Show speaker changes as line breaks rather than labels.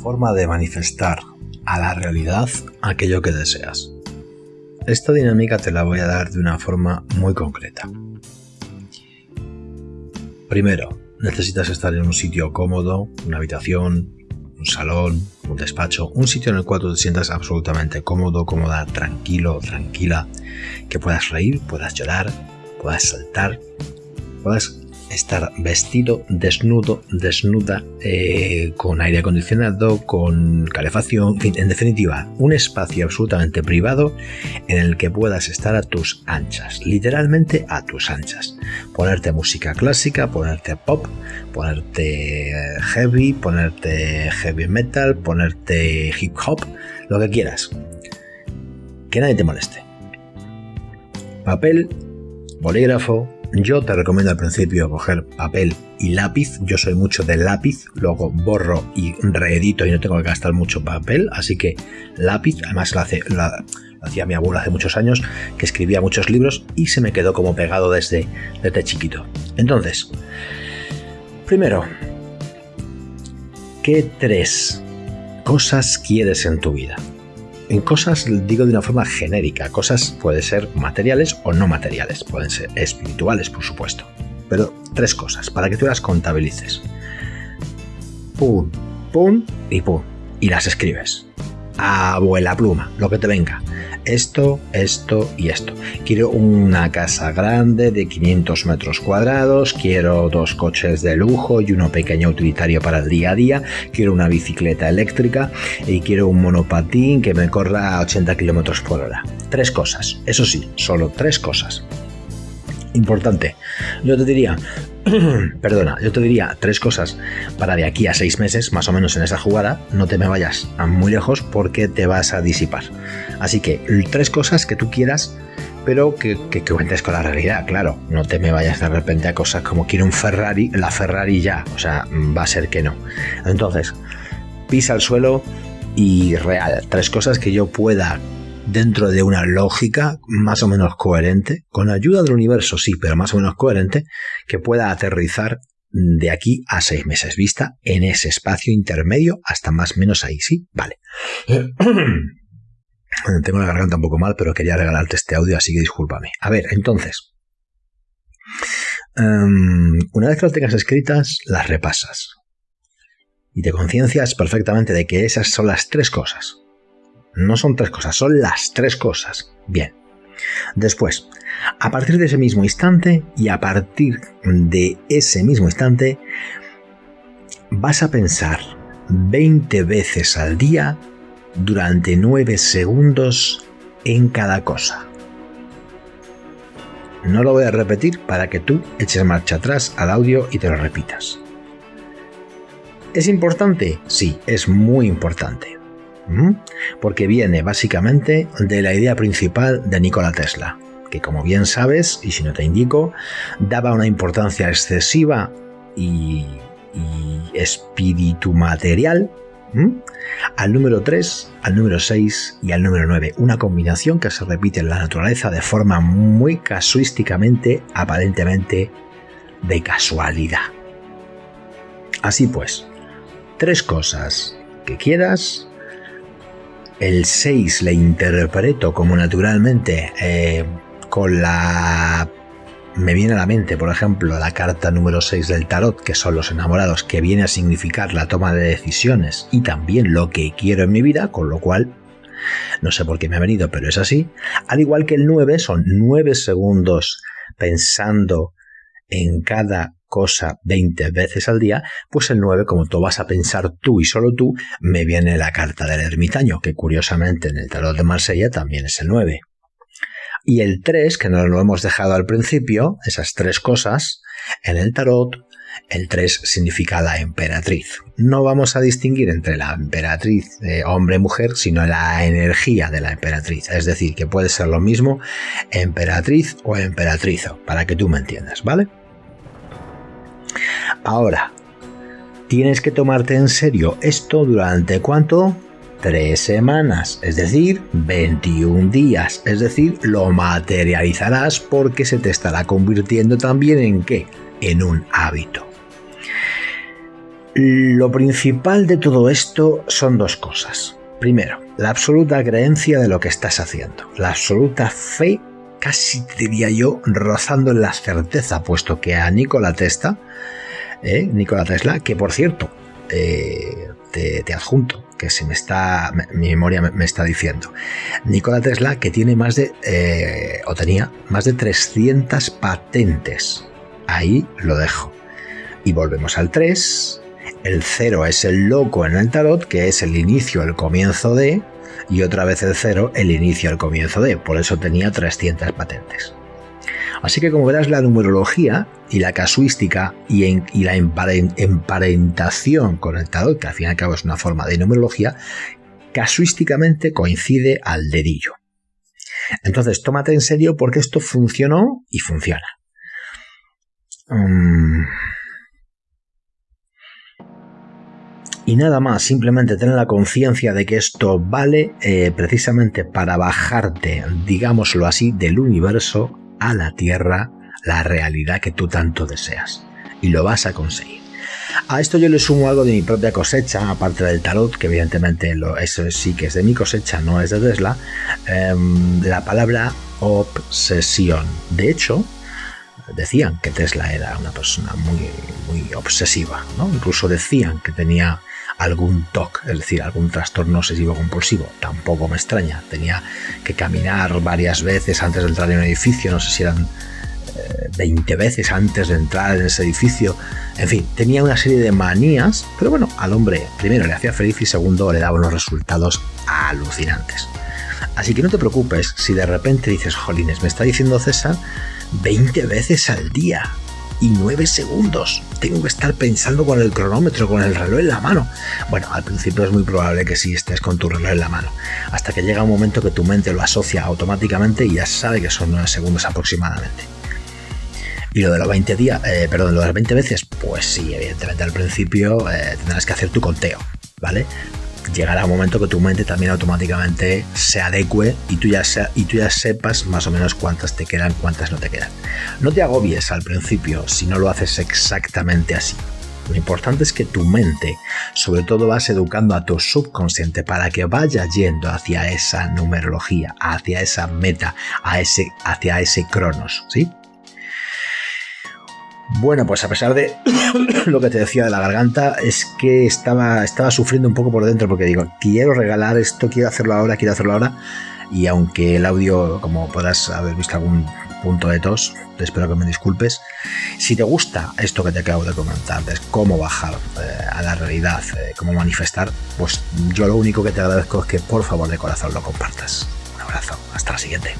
forma de manifestar a la realidad aquello que deseas. Esta dinámica te la voy a dar de una forma muy concreta. Primero, necesitas estar en un sitio cómodo, una habitación, un salón, un despacho, un sitio en el cual tú te sientas absolutamente cómodo, cómoda, tranquilo, tranquila, que puedas reír, puedas llorar, puedas saltar, puedas estar vestido, desnudo, desnuda, eh, con aire acondicionado, con calefacción, en, fin, en definitiva, un espacio absolutamente privado en el que puedas estar a tus anchas, literalmente a tus anchas. Ponerte música clásica, ponerte pop, ponerte eh, heavy, ponerte heavy metal, ponerte hip hop, lo que quieras. Que nadie te moleste. Papel, bolígrafo, yo te recomiendo al principio coger papel y lápiz. Yo soy mucho de lápiz, luego borro y reedito y no tengo que gastar mucho papel, así que lápiz, además lo, hacía mi abuela hace muchos años, que escribía muchos libros y se me quedó como pegado desde, desde chiquito. Entonces, primero, ¿qué tres cosas quieres en tu vida? En cosas digo de una forma genérica, cosas pueden ser materiales o no materiales, pueden ser espirituales por supuesto, pero tres cosas para que tú las contabilices. Pum, pum y pum, y las escribes. Abuela pluma, lo que te venga esto, esto y esto. Quiero una casa grande de 500 metros cuadrados, quiero dos coches de lujo y uno pequeño utilitario para el día a día, quiero una bicicleta eléctrica y quiero un monopatín que me corra a 80 kilómetros por hora. Tres cosas, eso sí, solo tres cosas. Importante, yo te diría, perdona, yo te diría tres cosas para de aquí a seis meses, más o menos en esa jugada, no te me vayas a muy lejos porque te vas a disipar. Así que tres cosas que tú quieras, pero que, que, cuentes con la realidad, claro. No te me vayas de repente a cosas como quiero un Ferrari, la Ferrari ya, o sea, va a ser que no. Entonces, pisa el suelo y real, tres cosas que yo pueda dentro de una lógica más o menos coherente, con ayuda del universo, sí, pero más o menos coherente, que pueda aterrizar de aquí a seis meses vista en ese espacio intermedio hasta más o menos ahí, ¿sí? Vale. Tengo la garganta un poco mal, pero quería regalarte este audio, así que discúlpame. A ver, entonces, em, una vez que las tengas escritas, las repasas. Y te conciencias perfectamente de que esas son las tres cosas no son tres cosas, son las tres cosas. Bien. Después, a partir de ese mismo instante y a partir de ese mismo instante, vas a pensar 20 veces al día durante 9 segundos en cada cosa. No lo voy a repetir para que tú eches marcha atrás al audio y te lo repitas. ¿Es importante? Sí, es muy importante porque viene básicamente de la idea principal de Nikola Tesla, que como bien sabes, y si no te indico, daba una importancia excesiva y, espíritu material al número 3, al número 6 y al número 9. Una combinación que se repite en la naturaleza de forma muy casuísticamente, aparentemente de casualidad. Así pues, tres cosas que quieras el 6 le interpreto como naturalmente eh, con la... Me viene a la mente, por ejemplo, la carta número 6 del tarot, que son los enamorados, que viene a significar la toma de decisiones y también lo que quiero en mi vida, con lo cual no sé por qué me ha venido, pero es así. Al igual que el 9, son 9 segundos pensando en cada cosa 20 veces al día, pues el 9, como tú vas a pensar tú y solo tú, me viene la carta del ermitaño, que curiosamente en el tarot de Marsella también es el 9. Y el 3, que no lo hemos dejado al principio, esas tres cosas, en el tarot, el 3 significa la emperatriz. No vamos a distinguir entre la emperatriz hombre-mujer, sino la energía de la emperatriz. Es decir, que puede ser lo mismo emperatriz o emperatrizo, para que tú me entiendas, ¿vale? Ahora, tienes que tomarte en serio esto durante cuánto? Tres semanas, es decir, 21 días, es decir, lo materializarás porque se te estará convirtiendo también en qué? En un hábito. Lo principal de todo esto son dos cosas. Primero, la absoluta creencia de lo que estás haciendo, la absoluta fe, casi diría yo, rozando en la certeza, puesto que a Nikola Tesla, eh, Nikola Tesla, que por cierto, eh, te, adjunto, que se me está, mi memoria me, está diciendo, Nikola Tesla, que tiene más de, eh, o tenía más de 300 patentes. Ahí lo dejo. Y volvemos al 3, el 0 es el loco en el tarot, que es el inicio, el comienzo de, y otra vez el 0, el inicio, el comienzo de. Por eso tenía 300 patentes. Así que como verás, la numerología y la casuística y, la emparentación con el tarot, que al fin y al cabo es una forma de numerología, casuísticamente coincide al dedillo. Entonces, tómate en serio porque esto funcionó y funciona. Mm. Y nada más, simplemente tener la conciencia de que esto vale eh, precisamente para bajarte, digámoslo así, del universo a la Tierra, la realidad que tú tanto deseas. Y lo vas a conseguir. A esto yo le sumo algo de mi propia cosecha, aparte del tarot, que evidentemente lo, eso sí que es de mi cosecha, no es de Tesla, em, la palabra obsesión. De hecho, decían que Tesla era una persona muy, muy obsesiva, ¿no? Incluso decían que tenía algún TOC, es decir, algún trastorno obsesivo compulsivo. Tampoco me extraña. Tenía que caminar varias veces antes de entrar en un edificio, no sé si eran 20 eh, veces antes de entrar en ese edificio. En fin, tenía una serie de manías, pero bueno, al hombre primero le hacía feliz y segundo le daba unos resultados alucinantes. Así que no te preocupes si de repente dices, jolines, me está diciendo César 20 veces al día y 9 segundos. Tengo que estar pensando con el cronómetro, con el reloj en la mano. Bueno, al principio es muy probable que sí estés con tu reloj en la mano, hasta que llega un momento que tu mente lo asocia automáticamente y ya sabe que son 9 segundos aproximadamente. Y lo de los 20 días, eh, perdón, lo de las 20 veces, pues sí, evidentemente al principio eh, tendrás que hacer tu conteo, ¿vale? Llegará un momento que tu mente también automáticamente se adecue y tú, ya y tú ya sepas más o menos cuántas te quedan, cuántas no te quedan. No te agobies al principio si no lo haces exactamente así. Lo importante es que tu mente, sobre todo, vas educando a tu subconsciente para que vaya yendo hacia esa numerología, hacia esa meta, a ese, hacia ese cronos, ¿sí? Bueno, pues a pesar de lo que te decía de la garganta, es que estaba, estaba sufriendo un poco por dentro porque digo, quiero regalar esto, quiero hacerlo ahora, quiero hacerlo ahora. Y aunque el audio, como podrás haber visto algún punto de tos, te espero que me disculpes. Si te gusta esto que te acabo de comentar, de cómo bajar eh, a la realidad, eh, cómo manifestar, pues yo lo único que te agradezco es que por favor de corazón lo compartas. Un abrazo, hasta la siguiente.